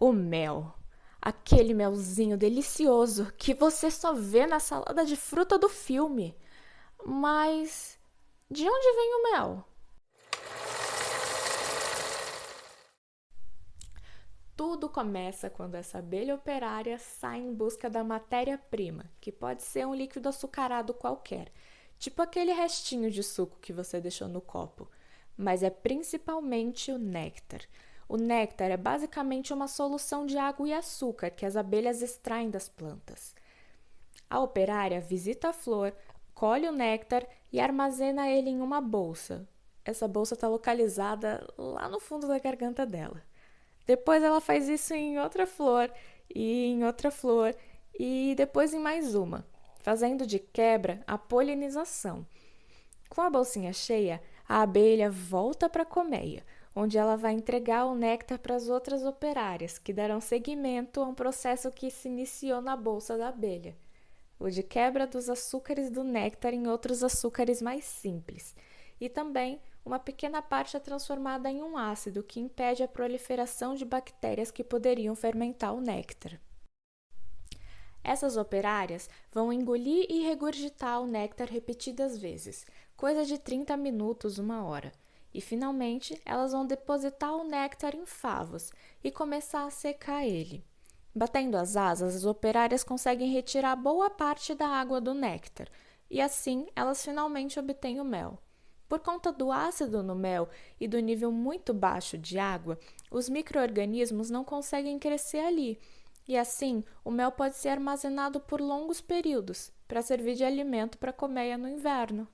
O mel. Aquele melzinho delicioso que você só vê na salada de fruta do filme. Mas de onde vem o mel? Tudo começa quando essa abelha operária sai em busca da matéria-prima, que pode ser um líquido açucarado qualquer, tipo aquele restinho de suco que você deixou no copo, mas é principalmente o néctar. O néctar é basicamente uma solução de água e açúcar que as abelhas extraem das plantas. A operária visita a flor, colhe o néctar e armazena ele em uma bolsa. Essa bolsa está localizada lá no fundo da garganta dela. Depois ela faz isso em outra flor, e em outra flor, e depois em mais uma, fazendo de quebra a polinização. Com a bolsinha cheia, a abelha volta para a colmeia, onde ela vai entregar o néctar para as outras operárias, que darão seguimento a um processo que se iniciou na bolsa da abelha, o de quebra dos açúcares do néctar em outros açúcares mais simples, e também uma pequena parte é transformada em um ácido que impede a proliferação de bactérias que poderiam fermentar o néctar. Essas operárias vão engolir e regurgitar o néctar repetidas vezes, coisa de 30 minutos, uma hora e finalmente elas vão depositar o néctar em favos e começar a secar ele. Batendo as asas, as operárias conseguem retirar boa parte da água do néctar e assim elas finalmente obtêm o mel. Por conta do ácido no mel e do nível muito baixo de água, os microorganismos não conseguem crescer ali, e assim o mel pode ser armazenado por longos períodos para servir de alimento para a colmeia no inverno.